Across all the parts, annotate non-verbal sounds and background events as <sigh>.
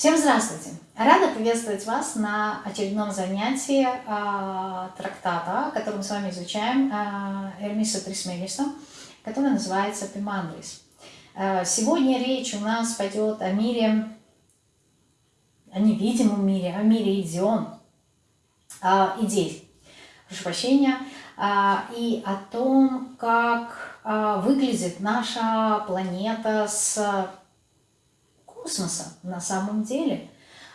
Всем здравствуйте! Рада приветствовать вас на очередном занятии э, трактата, который мы с вами изучаем, э, Эрмиса Трисмегиста, который называется Пимандрис. Э, сегодня речь у нас пойдет о мире, о невидимом мире, о мире идион, э, идей, прошу прощения, э, и о том, как э, выглядит наша планета с космоса на самом деле,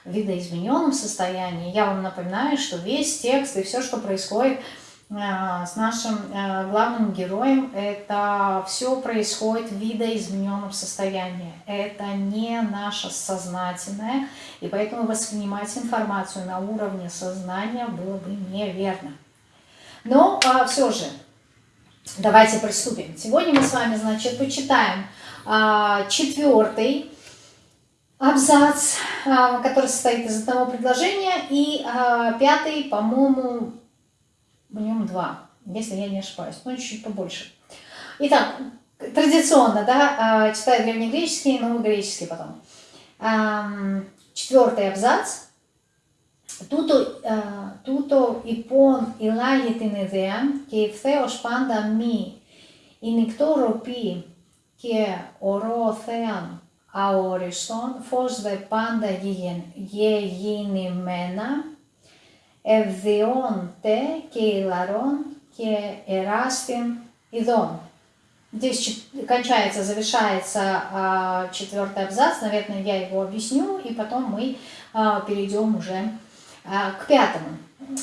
в видоизмененном состоянии. Я вам напоминаю, что весь текст и все, что происходит э, с нашим э, главным героем, это все происходит в видоизмененном состоянии. Это не наше сознательное, и поэтому воспринимать информацию на уровне сознания было бы неверно. Но а, все же, давайте приступим. Сегодня мы с вами, значит, почитаем а, четвертый абзац, а, который состоит из одного предложения, и а, пятый, по-моему, в нем два, если я не ошибаюсь, ну, чуть-чуть побольше. Итак, традиционно, да, а, читаю древнегреческий и новогреческий потом. Четвертый абзац. Τούτο, τούτο υπόν ηλάγει την ιδέα και ευθέως πάντα μη η νικτόροπη και ορό θέαν αόριστον, φως δε πάντα γεγεννημένα, ευδιώντε και ηλαρών και εράστην ειδών. Здесь кончается, завершается а, четвертый абзац, наверное, я его объясню, и потом мы а, перейдем уже а, к пятому.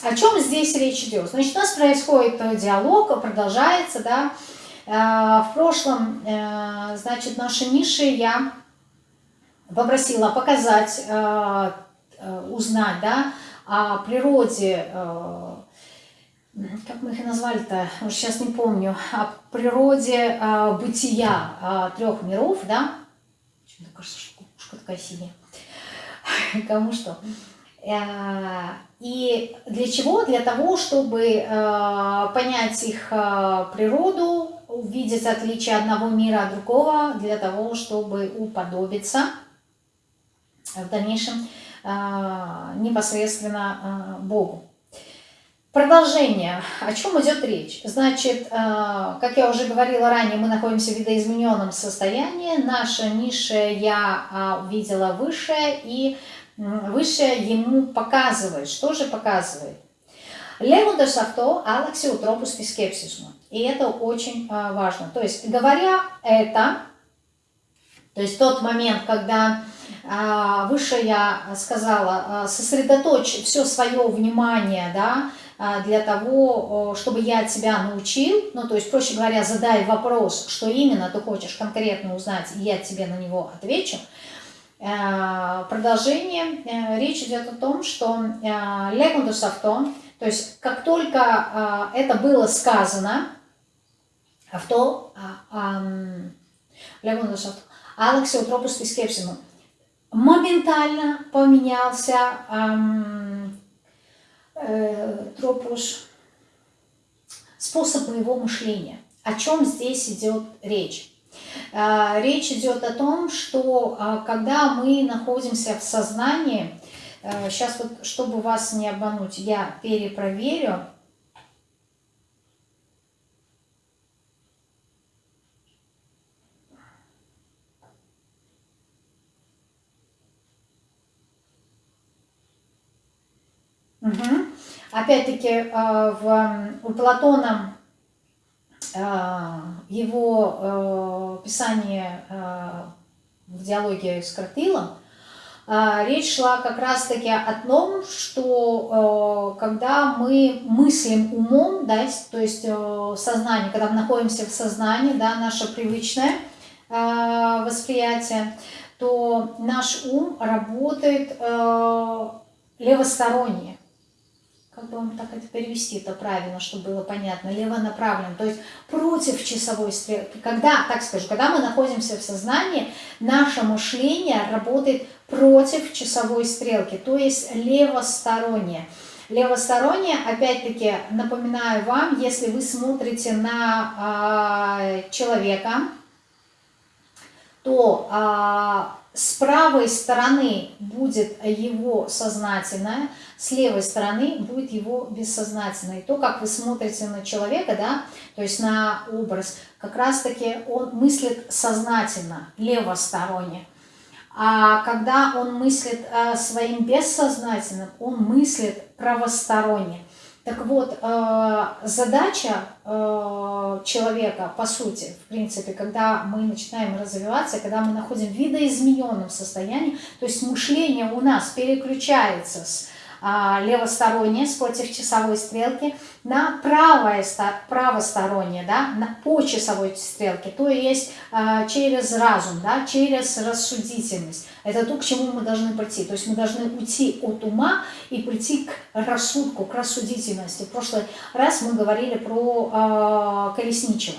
О чем здесь речь идет? Значит, у нас происходит диалог, продолжается, да, а, в прошлом, а, значит, наша Миша я попросила показать, э, э, узнать, да, о природе, э, как мы их назвали-то, уже сейчас не помню, о природе бытия трех миров, да, мне кажется, что кукушка такая синяя, <laughs> кому что. И для чего? Для того, чтобы понять их природу, увидеть отличие одного мира от другого, для того, чтобы уподобиться в дальнейшем а, непосредственно а, Богу. Продолжение. О чем идет речь? Значит, а, как я уже говорила ранее, мы находимся в видоизмененном состоянии. Наше низшее я видела высшее, и высшее ему показывает. Что же показывает? Левундес авто алакси утропус фискепсисма. И это очень важно. То есть, говоря это, то есть тот момент, когда выше я сказала, а, сосредоточь все свое внимание, да, а, для того, чтобы я тебя научил, ну, то есть, проще говоря, задай вопрос, что именно ты хочешь конкретно узнать, и я тебе на него отвечу. Продолжение, э, речь идет о том, что легундус авто, то есть, как только это было сказано, авто, легундус авто, Алексе утропус скепсину, моментально поменялся эм, э, тропуш, способ моего мышления. О чем здесь идет речь? Э, речь идет о том, что э, когда мы находимся в сознании, э, сейчас вот, чтобы вас не обмануть, я перепроверю, Угу. Опять-таки э, у Платона э, его э, писание в диалоге с Кратилом, речь шла как раз-таки о том, что когда мы мыслим умом, да, то есть сознание, когда мы находимся в сознании, да, наше привычное восприятие, то наш ум работает левосторонне как бы вам так это перевести это правильно, чтобы было понятно, левонаправленно, то есть против часовой стрелки. Когда, так скажу, когда мы находимся в сознании, наше мышление работает против часовой стрелки, то есть левостороннее. Левостороннее, опять-таки, напоминаю вам, если вы смотрите на э, человека, то с правой стороны будет его сознательное, с левой стороны будет его бессознательное. И то, как вы смотрите на человека, да, то есть на образ, как раз-таки он мыслит сознательно, левосторонне. А когда он мыслит э, своим бессознательным, он мыслит правосторонне. Так вот, э, задача э, человека, по сути, в принципе, когда мы начинаем развиваться, когда мы находим в видоизмененном состоянии, то есть мышление у нас переключается с левостороннее против часовой стрелки на правое, правостороннее, да, на, по часовой стрелке, то есть а, через разум, да, через рассудительность. Это то, к чему мы должны прийти. То есть мы должны уйти от ума и прийти к рассудку, к рассудительности. В прошлый раз мы говорили про э, колесничего.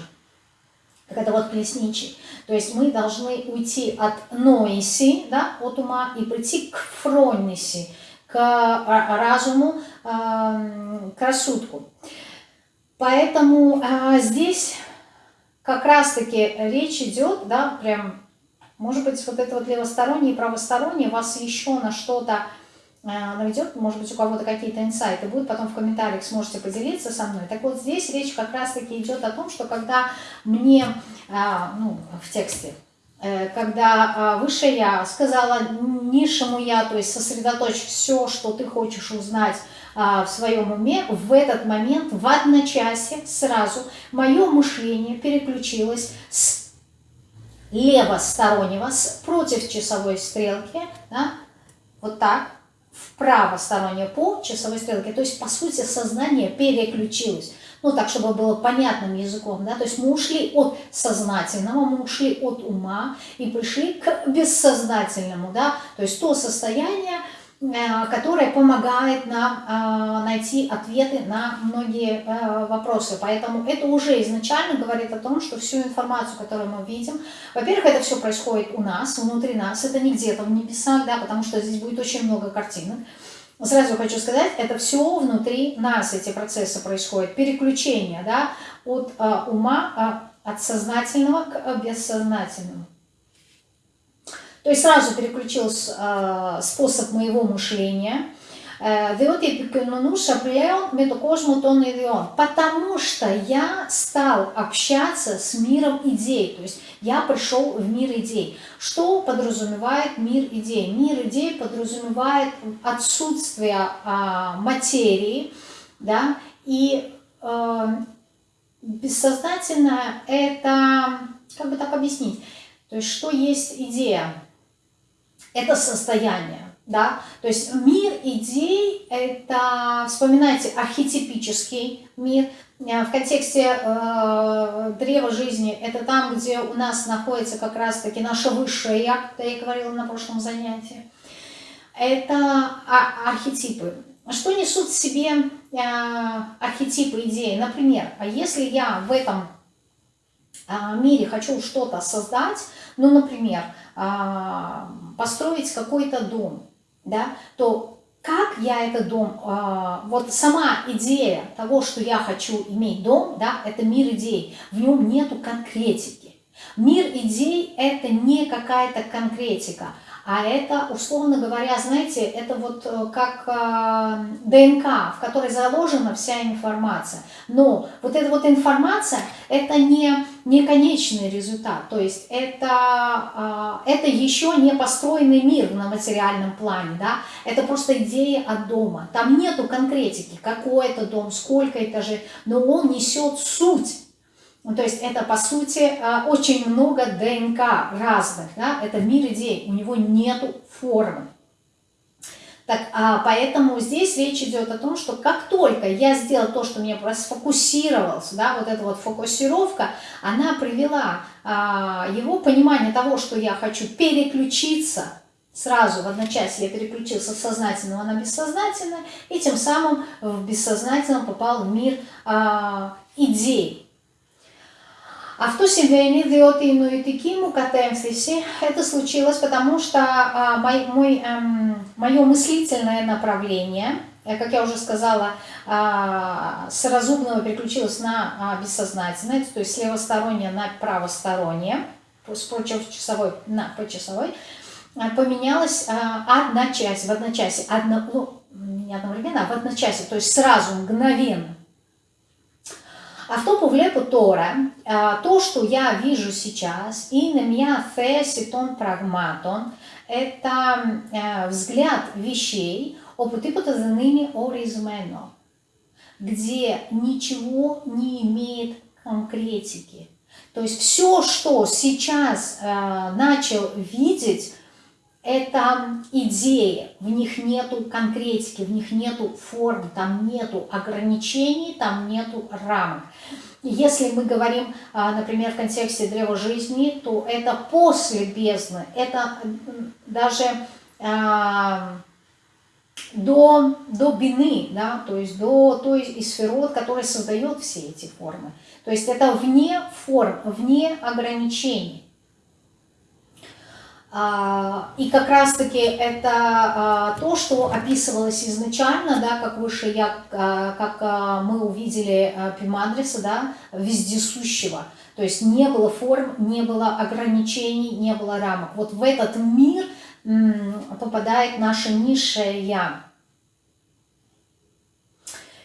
Так это вот колесничий. То есть мы должны уйти от ноиси, да, от ума, и прийти к фронниси, к а, разуму, к рассудку. Поэтому а, здесь как раз-таки речь идет, да, прям, может быть, вот это вот левостороннее и правостороннее вас еще на что-то а, наведет, может быть, у кого-то какие-то инсайты будут, потом в комментариях сможете поделиться со мной. Так вот, здесь речь как раз-таки идет о том, что когда мне, ну, в тексте, когда а, высшее я сказала низшему я, то есть сосредоточь все, что ты хочешь узнать а, в своем уме, в этот момент, в одночасье, сразу мое мышление переключилось с левостороннего, с против часовой стрелки, да, вот так, в правостороннее по часовой стрелке. То есть, по сути, сознание переключилось ну так, чтобы было понятным языком, да, то есть мы ушли от сознательного, мы ушли от ума и пришли к бессознательному, да, то есть то состояние, э, которое помогает нам э, найти ответы на многие э, вопросы. Поэтому это уже изначально говорит о том, что всю информацию, которую мы видим, во-первых, это все происходит у нас, внутри нас, это не где-то в небесах, да, потому что здесь будет очень много картинок. Сразу хочу сказать, это все внутри нас, эти процессы происходят. Переключение да, от э, ума, э, от сознательного к э, бессознательному. То есть сразу переключился э, способ моего мышления – διότι επικοινωνούσα πλέον με το κόσμο των ιδιών. Потому что я стал общаться с миром идей, то есть я пришел в мир идей. Что подразумевает мир идей? Мир идей подразумевает отсутствие а, материи, да, и а, бессознательное это, как бы так объяснить, то есть что есть идея? Это состояние да, то есть мир идей – это, вспоминайте, архетипический мир, э, в контексте э, древа жизни – это там, где у нас находится как раз-таки наша высшая я, как я говорила на прошлом занятии. Это архетипы. Что несут в себе э, архетипы идеи? Например, а если я в этом э, мире хочу что-то создать, ну, например, э, построить какой-то дом, да, то как я этот дом, э, вот сама идея того, что я хочу иметь дом, да, это мир идей, в нем нету конкретики. Мир идей это не какая-то конкретика, а это, условно говоря, знаете, это вот э, как э, ДНК, в которой заложена вся информация. Но вот эта вот информация, это не, не конечный результат. То есть это, э, это еще не построенный мир на материальном плане. Да? Это просто идея от дома. Там нету конкретики, какой это дом, сколько этажей, но он несет суть ну, то есть это, по сути, э, очень много ДНК разных, да? это мир идей, у него нету формы. Так, а поэтому здесь речь идет о том, что как только я сделал то, что мне сфокусировался, да, вот эта вот фокусировка, она привела а, его понимание того, что я хочу переключиться, сразу в одночасье я переключился с сознательного на бессознательное, и тем самым в бессознательном попал в мир а, идей. Αυτό συμβαίνει διότι η νοητική μου κατεύθυνση, это случилось, потому что а, мой, мой, эм, мое мыслительное направление, как я уже сказала, а, с разумного переключилось на а, бессознательное, то есть с левостороннее на правостороннее, с почасовой на почасовой. поменялась одна часть, в одночасье, одно, ну, не одновременно, а в одночасье, то есть сразу, мгновенно. Αυτό που βλέπω τώρα, то, что я вижу сейчас, είναι μια θέση των πραγμάτων, это взгляд вещей, όπου τίποτα δεν είναι ορισμένο, где ничего не имеет конкретики. То есть все, что сейчас э, начал видеть, это идеи, в них нету конкретики, в них нету форм, там нету ограничений, там нету рамок. Если мы говорим, а, например, в контексте древа жизни, то это после бездны, это даже а, до, до бины, да, то есть до той сферот, которая создает все эти формы. То есть это вне форм, вне ограничений. А, и как раз-таки это а, то, что описывалось изначально, да, как выше я, а, как мы увидели Пимандриса, да, вездесущего. То есть не было форм, не было ограничений, не было рамок. Вот в этот мир попадает наше низшее Я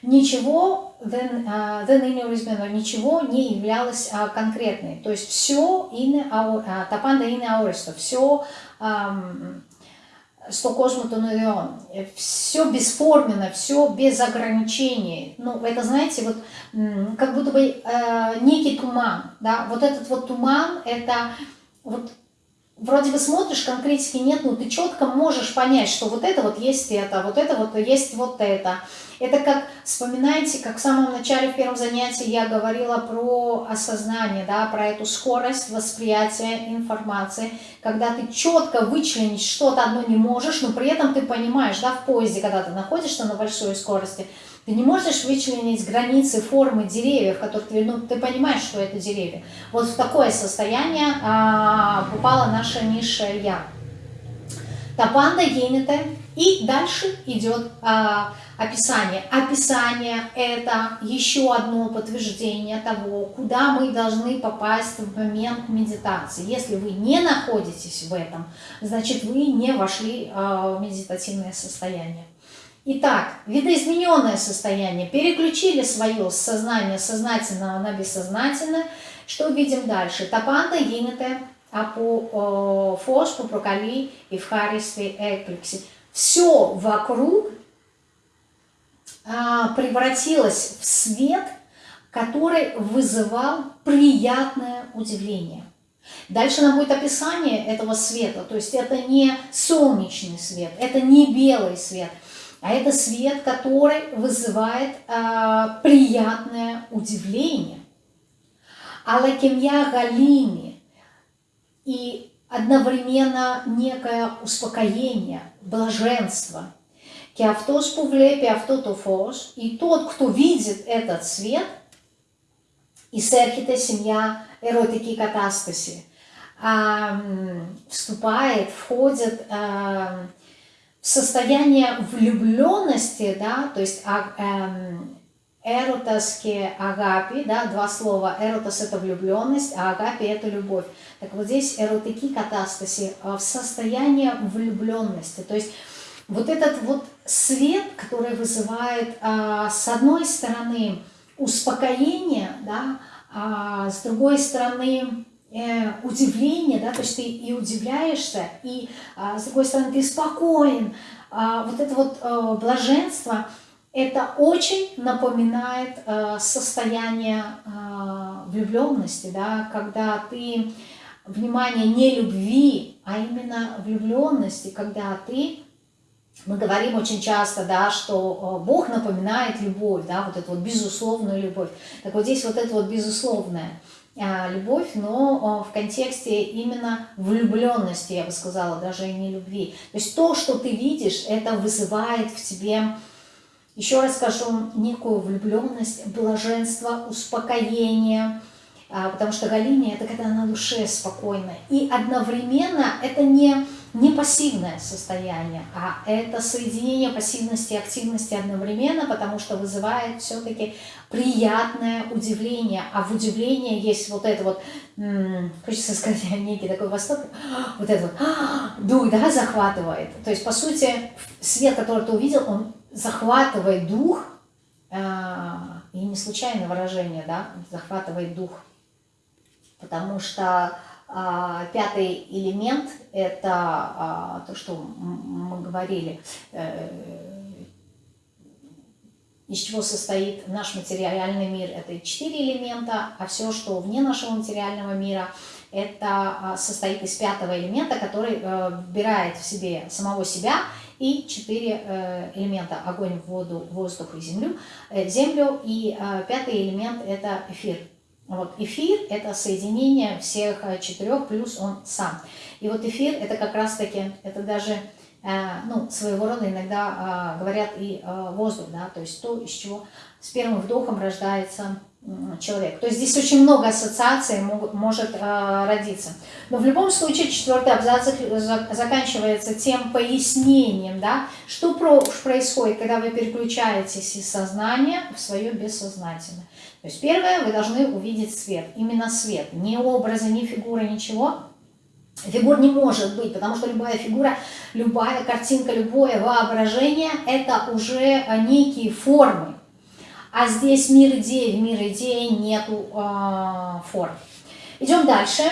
ничего, the, uh, the name remember, ничего не являлось uh, конкретной. То есть все in our, uh, а, тапанда in ауристо, все um, что космотонурион, все бесформенно, все без ограничений. Ну, это, знаете, вот как будто бы э, некий туман, да, вот этот вот туман, это вот вроде бы смотришь, конкретики нет, но ты четко можешь понять, что вот это вот есть это, вот это вот есть вот это. Это как, вспоминайте, как в самом начале, в первом занятии я говорила про осознание, да, про эту скорость восприятия информации, когда ты четко вычленить что-то одно не можешь, но при этом ты понимаешь, да, в поезде, когда ты находишься на большой скорости, ты не можешь вычленить границы, формы деревьев, которые ты, ну, ты понимаешь, что это деревья. Вот в такое состояние а, попала наша низшая я. Тапанда генета. И дальше идет а, описание. Описание – это еще одно подтверждение того, куда мы должны попасть в момент медитации. Если вы не находитесь в этом, значит, вы не вошли а, в медитативное состояние. Итак, видоизмененное состояние. Переключили свое сознание сознательного на бессознательное. Что увидим дальше? Тапанта, гинете, апу, фос, пупрокали, евхаристы, экплекси. Все вокруг а, превратилось в свет, который вызывал приятное удивление. Дальше нам будет описание этого света, то есть это не солнечный свет, это не белый свет – а это свет, который вызывает э, приятное удивление. Алакемья Галини и одновременно некое успокоение, блаженство. Кеавтос пувле, автотофос. И тот, кто видит этот свет, и серхите семья эротики катастаси, вступает, входит состояние влюбленности, да, то есть а, эм, эротоске агапи, да, два слова, эротос это влюбленность, а агапи это любовь. Так вот здесь эротики катастаси э, в состоянии влюбленности, то есть вот этот вот свет, который вызывает а, с одной стороны успокоение, да, а с другой стороны удивление, да, то есть ты и удивляешься, и а, с другой стороны ты спокоен. А, вот это вот а, блаженство, это очень напоминает а, состояние а, влюбленности, да, когда ты, внимание, не любви, а именно влюбленности, когда ты мы говорим очень часто, да, что Бог напоминает любовь, да, вот эту вот безусловную любовь. Так вот здесь вот это вот безусловное – любовь, но в контексте именно влюбленности, я бы сказала, даже и не любви. То есть то, что ты видишь, это вызывает в тебе, еще раз скажу, некую влюбленность, блаженство, успокоение, а, потому что Галиния – это когда на душе спокойно. И одновременно это не не пассивное состояние, а это соединение пассивности и активности одновременно, потому что вызывает все-таки приятное удивление. А в удивлении есть вот это вот, хочется сказать, <laughs> некий такой восторг, вот это вот, дух, да, захватывает. То есть, по сути, свет, который ты увидел, он захватывает дух, а, и не случайное выражение, да, захватывает дух, потому что а, пятый элемент – это а, то, что мы говорили, э, из чего состоит наш материальный мир. Это четыре элемента, а все, что вне нашего материального мира, это а, состоит из пятого элемента, который э, вбирает в себе самого себя и четыре э, элемента – огонь, воду, воздух и землю. Землю и пятый элемент – это эфир – вот эфир – это соединение всех э, четырех, плюс он сам. И вот эфир – это как раз-таки, это даже, э, ну, своего рода иногда э, говорят и воздух, да, то есть то, из чего с первым вдохом рождается человек. То есть здесь очень много ассоциаций могут, может э, родиться. Но в любом случае четвертый абзац заканчивается тем пояснением, да, что про, происходит, когда вы переключаетесь из сознания в свое бессознательное. То есть первое, вы должны увидеть свет, именно свет, не образы, не фигуры, ничего. Фигур не может быть, потому что любая фигура, любая картинка, любое воображение – это уже некие формы. А здесь мир идей, мир идей нету э, форм. Идем дальше.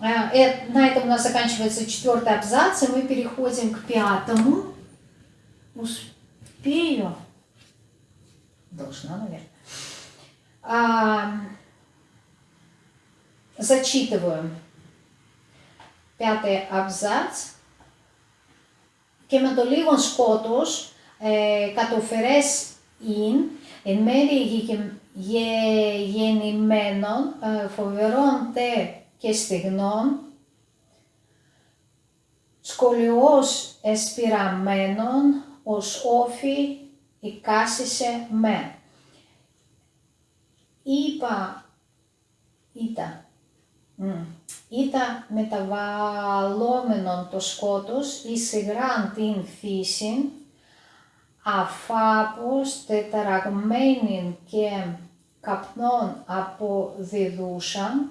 Э, на этом у нас заканчивается четвертый абзац, и мы переходим к пятому. Успею? Должна, наверное А, зачитываю. Пятый абзац. Και με το λίγο σκότος ε, κατοφερές ειν, εν μέρη γεννημένων, φοβερών τε και στιγνών, σκολιό εσπειραμένων, ω όφη οικάσισε με είπα, ήταν, ήταν μεταβαλλόμενον το σκότος εις υγράν την φύση, αφάπως τεταραγμένην και καπνών αποδιδούσαν,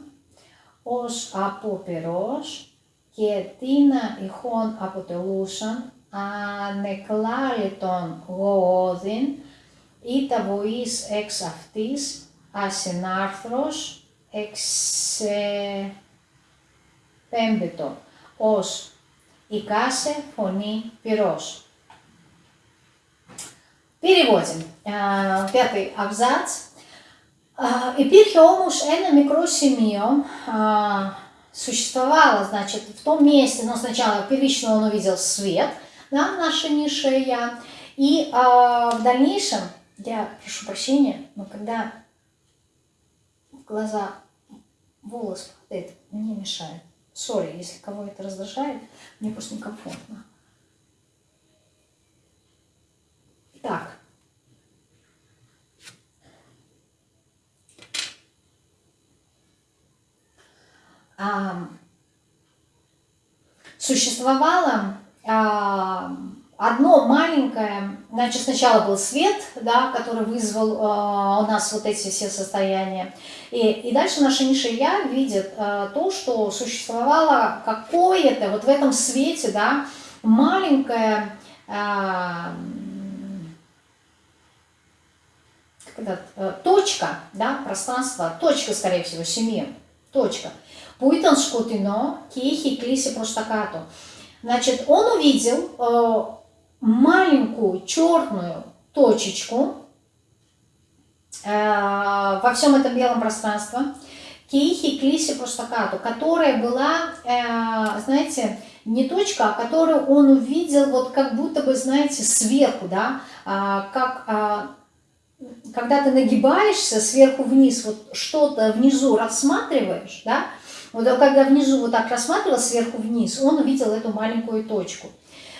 ως από περός και τίνα ηχών αποτελούσαν, ανεκλάλητον γοώδιν, ή τα βοής εξ αυτής, ασυνάρθρος εξεπέμπετο ως «Ικάσε φωνή πυρός». Переводим. Пятый абзац. Υπήρχε όμως ένα μικρό σημείο, существовало, значит, в том месте, но сначала первично он увидел свет, да, наше низшее я, и а, в дальнейшем, я прошу прощения, но когда глаза, волос падает, мне мешает. Сори, если кого это раздражает, мне просто некомфортно. Так. А, существовало а, одно маленькое, значит, сначала был свет, да, который вызвал э, у нас вот эти все состояния. И, и дальше наша ниша Я видит э, то, что существовало какое-то вот в этом свете, да, маленькое, э, э, точка, да, пространство, точка, скорее всего, семьи, точка. Пуитан шкутино, кихи клиси проштакату. Значит, он увидел э, маленькую черную точечку э, во всем этом белом пространстве, Киихи Клиси Пуштакату, которая была, э, знаете, не точка, а которую он увидел вот как будто бы, знаете, сверху, да, э, как э, когда ты нагибаешься сверху вниз, вот что-то внизу рассматриваешь, да, вот когда внизу вот так рассматривал сверху вниз, он увидел эту маленькую точку.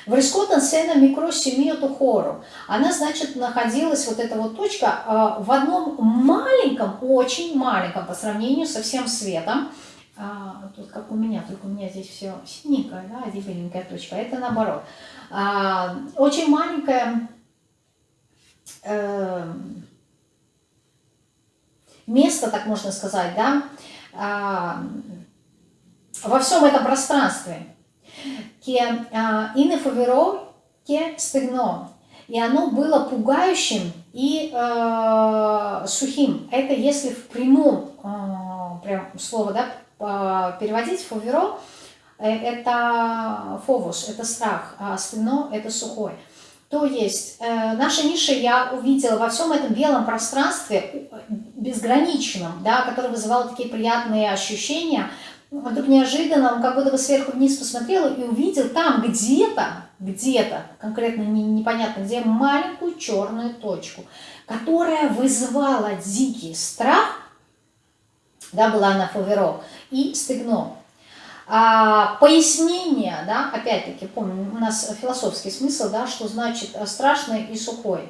В Рискотан Сена Микро Семиоту Хору. Она, значит, находилась, вот эта вот точка, а, в одном маленьком, очень маленьком, по сравнению со всем светом, а, тут как у меня, только у меня здесь все синенькое, да, беленькая точка, это наоборот. А, очень маленькая э, место, так можно сказать, да, а, во всем этом пространстве. А, ине фаверо, ке стыгно. И оно было пугающим и э, сухим. Это если в прямом э, прям слово да, переводить фаверо, э, это фовус, это страх, а стыгно это сухой. То есть э, наша ниша я увидела во всем этом белом пространстве, безграничном, да, которое вызывало такие приятные ощущения, вдруг неожиданно он как будто бы сверху вниз посмотрел и увидел там где-то, где-то, конкретно не, непонятно где, маленькую черную точку, которая вызывала дикий страх, да, была на фаверо, и стыгно. А, пояснение, да, опять-таки, помню, у нас философский смысл, да, что значит страшный и сухой.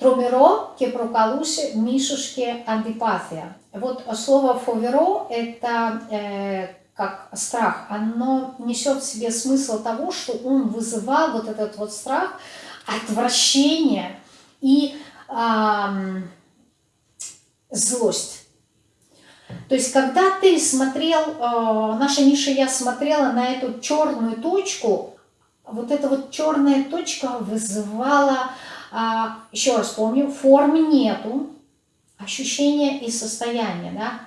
Тромеро, кепрокалуси, мишушки, антипатия. Вот слово фоверо – это э, как страх. Оно несет в себе смысл того, что он вызывал вот этот вот страх, отвращение и э, злость. То есть, когда ты смотрел, э, наша ниша я смотрела на эту черную точку, вот эта вот черная точка вызывала, э, еще раз помню, формы нету, ощущения и состояния, да,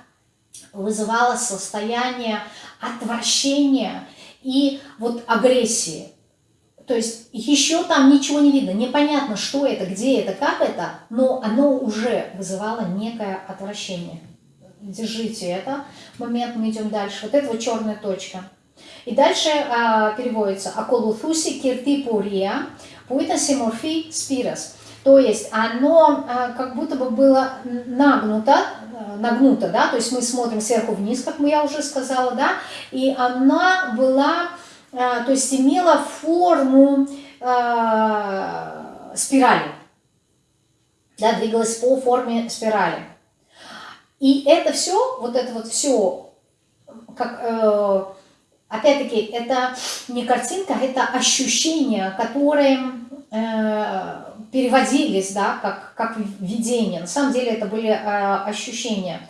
вызывала состояние отвращения и вот агрессии. То есть еще там ничего не видно, непонятно, что это, где это, как это, но оно уже вызывало некое отвращение держите это момент, мы идем дальше. Вот это вот черная точка. И дальше а, переводится «Аколуфуси киртипурия пуитасиморфи спирос». То есть оно а, как будто бы было нагнуто, а, нагнуто, да, то есть мы смотрим сверху вниз, как я уже сказала, да, и она была, а, то есть имела форму спирали, да, двигалась по форме спирали. И это все, вот это вот все, как, э, опять-таки, это не картинка, это ощущения, которые э, переводились, да, как, как видение. На самом деле это были э, ощущения.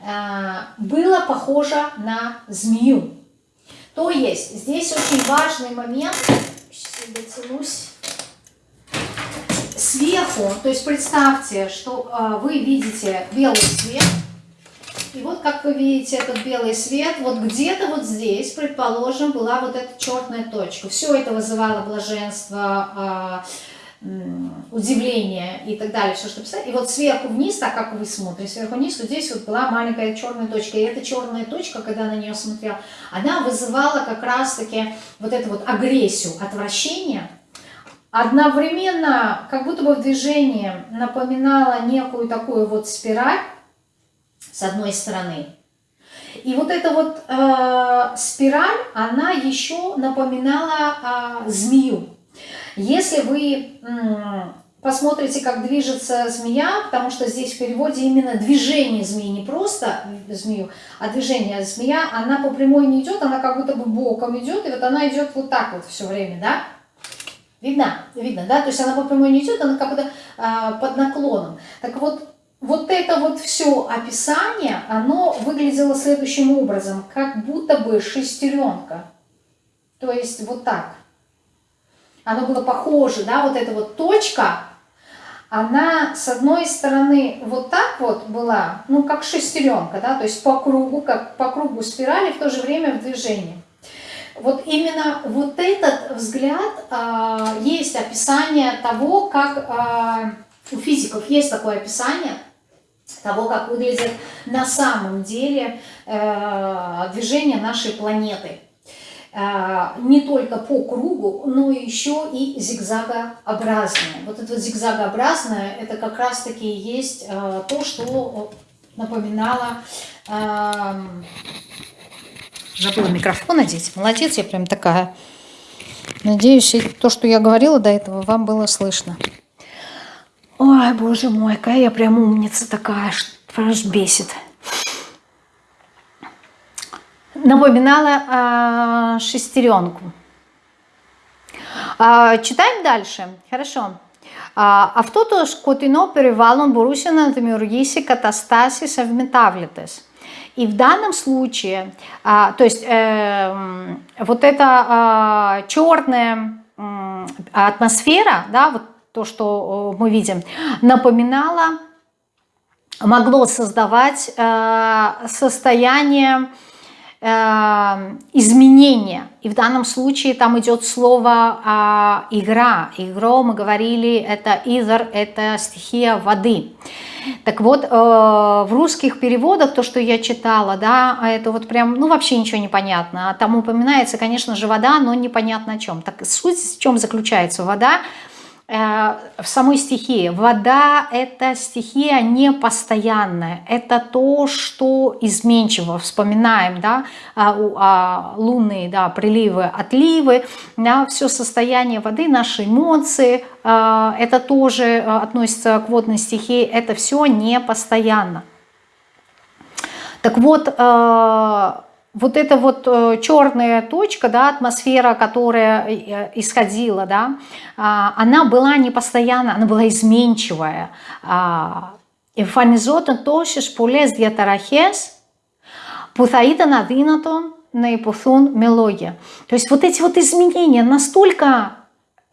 Э, было похоже на змею. То есть здесь очень важный момент, сейчас я дотянусь, сверху, то есть представьте, что э, вы видите белый свет, и вот как вы видите этот белый свет, вот где-то вот здесь, предположим, была вот эта черная точка. Все это вызывало блаженство, а, удивление и так далее, все, что писать. И вот сверху вниз, так как вы смотрите, сверху вниз, вот здесь вот была маленькая черная точка. И эта черная точка, когда на нее смотрел, она вызывала как раз-таки вот эту вот агрессию, отвращение. Одновременно, как будто бы в движении напоминала некую такую вот спираль, с одной стороны. И вот эта вот э, спираль, она еще напоминала э, змею. Если вы э, посмотрите, как движется змея, потому что здесь в переводе именно движение змеи, не просто змею, а движение змея, она по прямой не идет, она как будто бы боком идет, и вот она идет вот так вот все время, да? Видно? Видно, да? То есть она по прямой не идет, она как будто э, под наклоном. Так вот, вот это вот все описание, оно выглядело следующим образом, как будто бы шестеренка. То есть вот так. Оно было похоже, да, вот эта вот точка, она с одной стороны вот так вот была, ну как шестеренка, да, то есть по кругу, как по кругу спирали, в то же время в движении. Вот именно вот этот взгляд, э, есть описание того, как э, у физиков есть такое описание – того, как выглядит на самом деле э, движение нашей планеты. Э, не только по кругу, но еще и зигзагообразное. Вот это вот зигзагообразное, это как раз-таки есть э, то, что напоминало... Э, забыла микрофон одеть. Молодец, я прям такая. Надеюсь, то, что я говорила до этого, вам было слышно. Ой, боже мой, какая я прям умница такая, что аж бесит. напоминала шестеренку. Читаем дальше. Хорошо. Αυτός σκοτεινό περιβάλλον μπορούσε να δημιουργήσει καταστάσεις ευμετάβλητες. И в данном случае, а, то есть э, вот эта а, черная э, атмосфера, да, вот то, что мы видим, напоминала, могло создавать э, состояние э, изменения. И в данном случае там идет слово э, игра. Игро мы говорили, это изор, это стихия воды. Так вот, э, в русских переводах, то, что я читала, да, это вот прям, ну, вообще ничего не понятно. А там упоминается, конечно же, вода, но непонятно о чем. Так суть в чем заключается? Вода – Э, в самой стихии. Вода – это стихия непостоянная, это то, что изменчиво. Вспоминаем, да, а, а, лунные да, приливы, отливы, да, все состояние воды, наши эмоции, э, это тоже э, относится к водной стихии, это все непостоянно. Так вот, вот эта вот э, черная точка, да, атмосфера, которая э, исходила, да, а, она была не постоянно, она была изменчивая. Εμφανιζόταν τόσες πολλές διαταραχές που θα ήταν αδύνατον να υποθούν με λόγια. То есть вот эти вот изменения настолько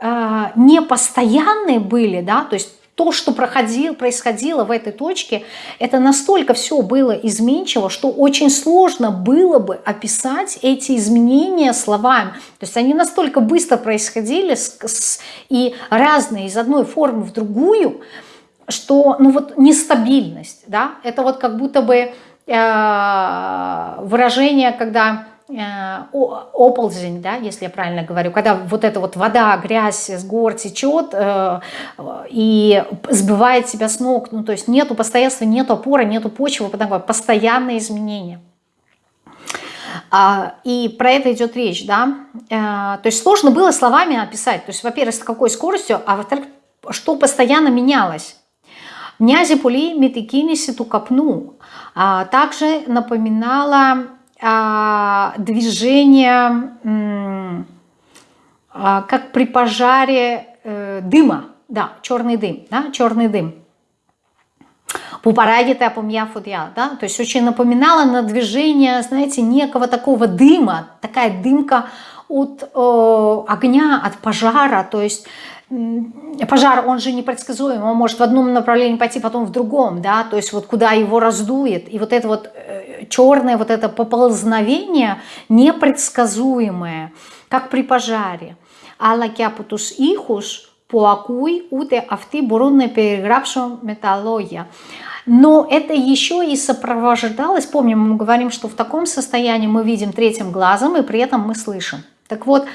э, непостоянные были, да, то есть то, что проходило, происходило в этой точке, это настолько все было изменчиво, что очень сложно было бы описать эти изменения словами. То есть они настолько быстро происходили с, с, и разные из одной формы в другую, что ну вот нестабильность, да, это вот как будто бы э, выражение, когда оползень, да, если я правильно говорю, когда вот эта вот вода, грязь с гор течет э, и сбивает себя с ног, ну то есть нету постоянства, нету опоры, нету почвы, потому постоянные изменения. А, и про это идет речь, да, э, то есть сложно было словами описать, то есть, во-первых, с какой скоростью, а во-вторых, что постоянно менялось. Мнязи пули метикиниси ту капну а также напоминала движение, а, как при пожаре э, дыма, да, черный дым, да, черный дым. Пупарадита помья фудья, да, то есть очень напоминало на движение, знаете, некого такого дыма, такая дымка от э, огня, от пожара, то есть пожар, он же непредсказуем, он может в одном направлении пойти, потом в другом, да, то есть вот куда его раздует. И вот это вот э, черное вот это поползновение непредсказуемое, как при пожаре. Алла кяпутус ихус поакуй уте авти бурунне перегравшим металлоя. Но это еще и сопровождалось, помним, мы говорим, что в таком состоянии мы видим третьим глазом, и при этом мы слышим. Так вот,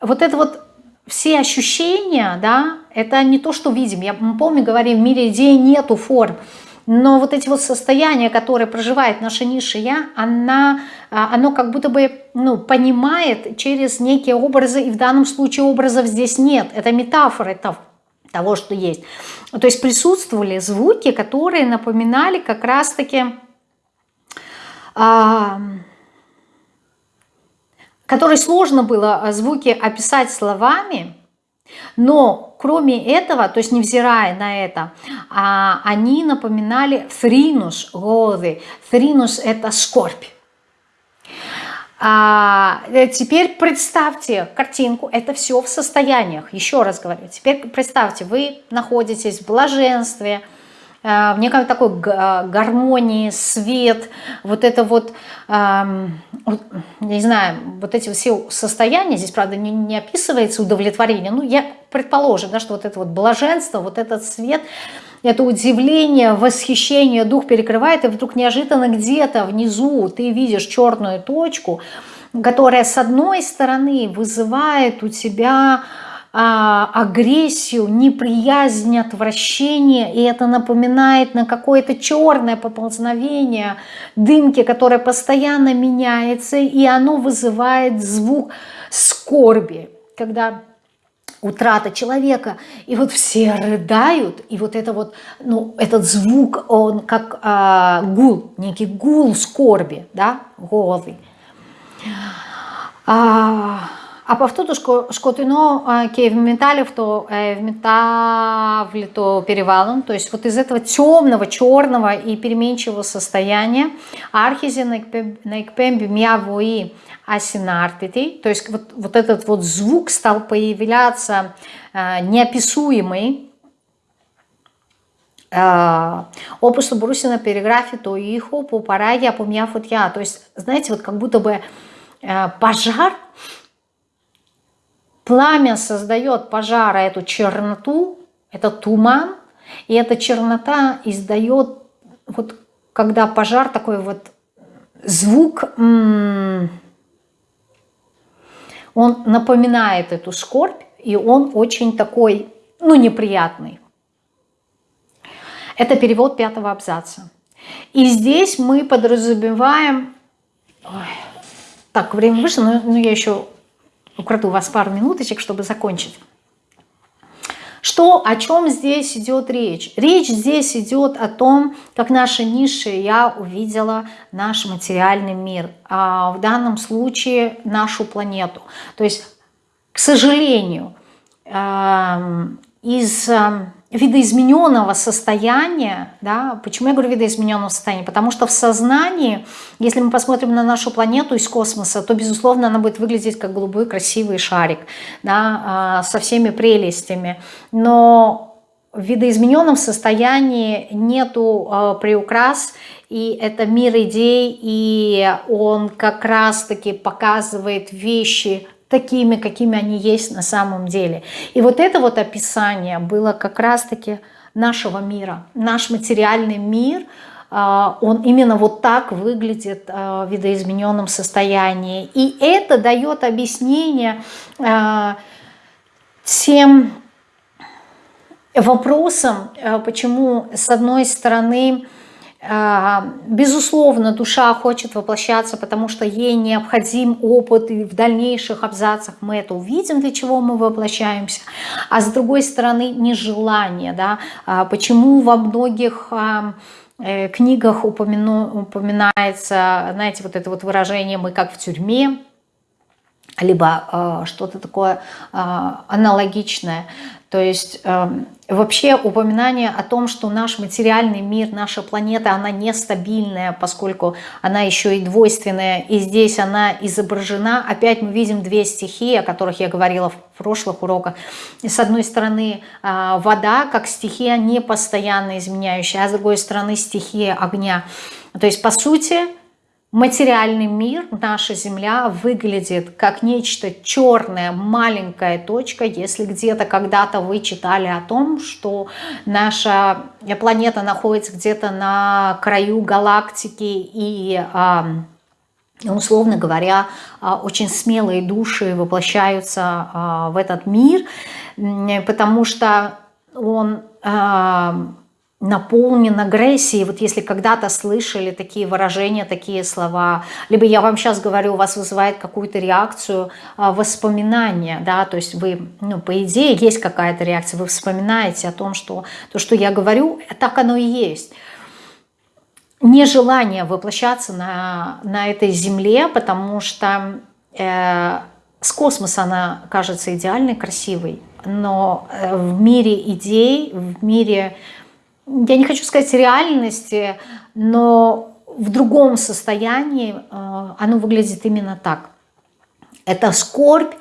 вот это вот все ощущения, да, это не то, что видим. Я помню, говорим, в мире идеи нету форм. Но вот эти вот состояния, которые проживает наша ниша «я», она, а, оно как будто бы ну, понимает через некие образы, и в данном случае образов здесь нет. Это метафоры того, того что есть. То есть присутствовали звуки, которые напоминали как раз-таки... А, который сложно было а, звуки описать словами, но кроме этого, то есть невзирая на это, а, они напоминали фринус годы. Фринус – это скорбь. А, э, теперь представьте картинку, это все в состояниях, еще раз говорю. Теперь представьте, вы находитесь в блаженстве, в некой такой э, гармонии, свет, вот это вот, не знаю, вот эти все состояния, здесь, правда, не, не описывается удовлетворение, ну, я предположим, да, что вот это вот блаженство, вот этот свет, это удивление, восхищение, дух перекрывает, и вдруг неожиданно где-то внизу ты видишь черную точку, которая с одной стороны вызывает у тебя а, агрессию, неприязнь, отвращение, и это напоминает на какое-то черное поползновение дымки, которое постоянно меняется, и оно вызывает звук скорби, когда утрата человека, и вот все рыдают, и вот это вот, ну, этот звук, он как а, гул, некий гул скорби, да, голый. А, а повторно, шкотино в то в метавлито перевалом, то есть вот из этого темного, черного и переменчивого состояния архизи наикпемби мявои асинартити, то есть вот, вот этот вот звук стал появляться э, неописуемый, опусу брусина переграфи то иху по параге по я. То есть, знаете, вот как будто бы э, пожар Пламя создает пожара эту черноту, это туман, и эта чернота издает, вот когда пожар такой вот звук, он напоминает эту скорбь, и он очень такой, ну, неприятный. Это перевод пятого абзаца. И здесь мы подразумеваем... Ой, так, время вышло, но, но я еще украду вас пару минуточек, чтобы закончить. Что, о чем здесь идет речь? Речь здесь идет о том, как наша низшее я увидела наш материальный мир, а в данном случае нашу планету. То есть, к сожалению, эм, из эм, видоизмененного состояния, да, почему я говорю видоизмененного состояния? Потому что в сознании, если мы посмотрим на нашу планету из космоса, то, безусловно, она будет выглядеть как голубой красивый шарик, да, а, со всеми прелестями. Но в видоизмененном состоянии нету э, приукрас, и это мир идей, и он как раз-таки показывает вещи такими, какими они есть на самом деле. И вот это вот описание было как раз-таки нашего мира. Наш материальный мир, а, он именно вот так выглядит а, в видоизмененном состоянии. И это дает объяснение а, тем вопросам, почему с одной стороны Безусловно, душа хочет воплощаться, потому что ей необходим опыт, и в дальнейших абзацах мы это увидим, для чего мы воплощаемся. А с другой стороны, нежелание. Да? А почему во многих э, книгах упомяну, упоминается, знаете, вот это вот выражение «мы как в тюрьме», либо э, что-то такое э, аналогичное. То есть э, вообще упоминание о том, что наш материальный мир, наша планета, она нестабильная, поскольку она еще и двойственная, и здесь она изображена. Опять мы видим две стихии, о которых я говорила в прошлых уроках. С одной стороны э, вода, как стихия непостоянно изменяющая, а с другой стороны стихия огня. То есть по сути материальный мир, наша Земля выглядит как нечто черное, маленькая точка. Если где-то когда-то вы читали о том, что наша планета находится где-то на краю галактики и условно говоря, а, очень смелые души воплощаются а, в этот мир, потому что он наполнен агрессией. Вот если когда-то слышали такие выражения, такие слова, либо я вам сейчас говорю, у вас вызывает какую-то реакцию, а, воспоминания, да, то есть вы, ну, по идее, есть какая-то реакция, вы вспоминаете о том, что то, что я говорю, так оно и есть. Нежелание воплощаться на, на этой земле, потому что э, с космоса она кажется идеальной, красивой, но э, в мире идей, в мире я не хочу сказать реальности, но в другом состоянии э, оно выглядит именно так. Это скорбь,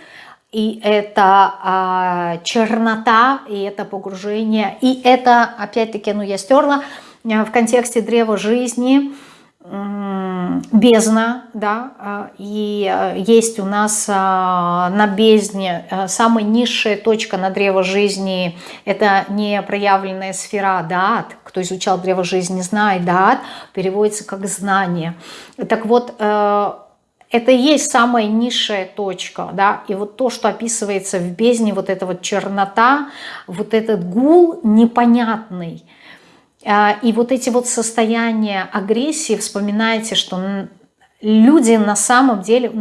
и это а, чернота, и это погружение, и это, опять-таки, ну я стерла, э, в контексте древа жизни – бездна, да, а, и а, есть у нас а, на бездне самая низшая точка на древо жизни, это не проявленная сфера Даат, кто изучал древо жизни знает, Даат переводится как знание. Так вот, э, это и есть самая низшая точка, да, и вот то, что описывается в бездне, вот эта вот чернота, вот этот гул непонятный – и вот эти вот состояния агрессии, вспоминайте, что люди на самом деле,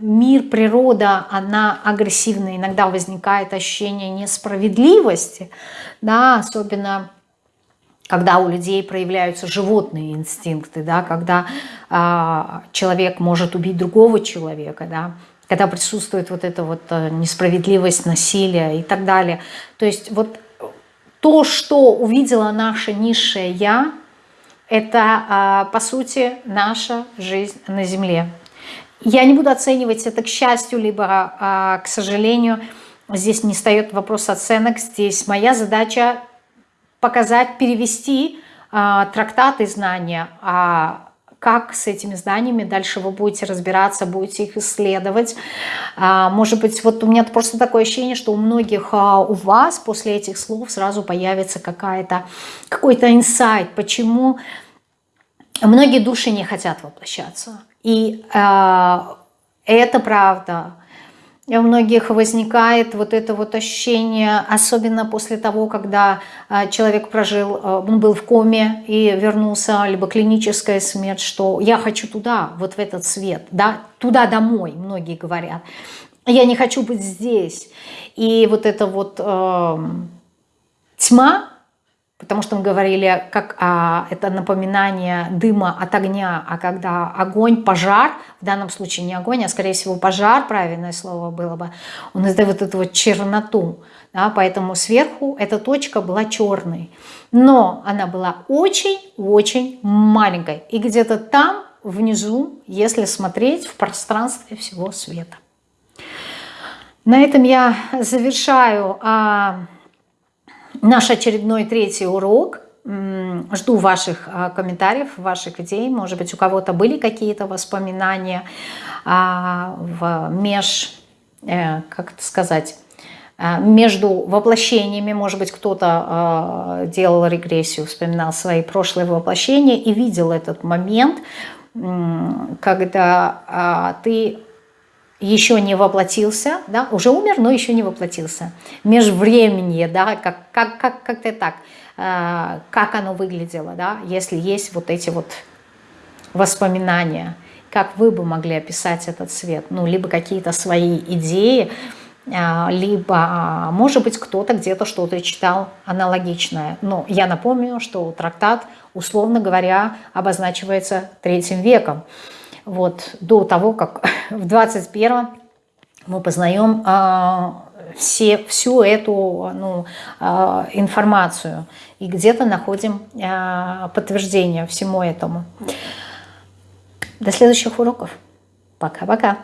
мир, природа, она агрессивная. Иногда возникает ощущение несправедливости, да, особенно когда у людей проявляются животные инстинкты, да, когда э, человек может убить другого человека, да, когда присутствует вот эта вот э, несправедливость, насилие и так далее. То есть вот то, что увидела наша низшее «я», это, а, по сути, наша жизнь на Земле. Я не буду оценивать это к счастью, либо а, к сожалению. Здесь не встает вопрос оценок. Здесь моя задача показать, перевести а, трактаты знания, а как с этими знаниями дальше вы будете разбираться, будете их исследовать. Может быть, вот у меня просто такое ощущение, что у многих у вас после этих слов сразу появится какая-то какой-то инсайт, почему многие души не хотят воплощаться. И э, это правда. У многих возникает вот это вот ощущение, особенно после того, когда э, человек прожил, э, он был в коме и вернулся, либо клиническая смерть, что я хочу туда, вот в этот свет, да, туда домой, многие говорят. Я не хочу быть здесь. И вот эта вот э, тьма, Потому что мы говорили, как а, это напоминание дыма от огня, а когда огонь, пожар, в данном случае не огонь, а скорее всего пожар, правильное слово было бы, он издает вот эту вот черноту. Да, поэтому сверху эта точка была черной. Но она была очень-очень маленькой. И где-то там, внизу, если смотреть в пространстве всего света. На этом я завершаю... А, наш очередной третий урок. Жду ваших а, комментариев, ваших идей. Может быть, у кого-то были какие-то воспоминания а, в меж, э, как это сказать, а, между воплощениями, может быть, кто-то делал регрессию, вспоминал свои прошлые воплощения и видел этот момент, когда ты еще не воплотился, да, уже умер, но еще не воплотился. Межвременье, да, как, как, как, как-то так, э, как оно выглядело, да, если есть вот эти вот воспоминания, как вы бы могли описать этот свет, ну, либо какие-то свои идеи, э, либо, может быть, кто-то где-то что-то читал аналогичное. Но я напомню, что трактат, условно говоря, обозначивается третьим веком вот, до того, как <laughs> в 21 мы познаем а, все, всю эту ну, а, информацию и где-то находим а, подтверждение всему этому. До следующих уроков. Пока-пока.